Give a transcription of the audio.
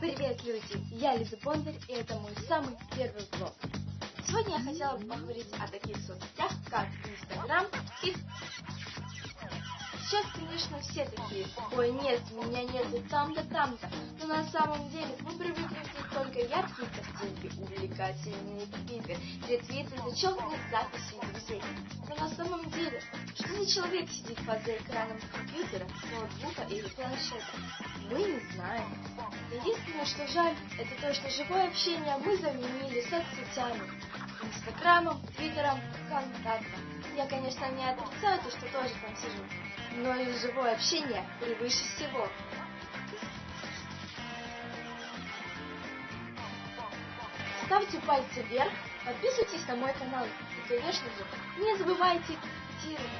Привет, люди! Я Лиза Бондарь, и это мой самый первый влог. Сегодня я хотела бы поговорить о таких соцсетях, как Инстаграм и... Сейчас, конечно, все такие, ой, нет, меня нету там-то, там-то. Но на самом деле мы привыкли видеть только яркие картинки, увлекательные клипы, ретвиты, зачетные записи за человек сидит за экраном компьютера, ноутбука или планшета, мы не знаем. Единственное, что жаль, это то, что живое общение мы заменили соцсетями. Инстаграмом, Твиттером, ВКонтактом. Я, конечно, не отрицаю то, что тоже там сижу, но и живое общение превыше всего. Ставьте пальцы вверх, подписывайтесь на мой канал и, конечно же, не забывайте комментировать.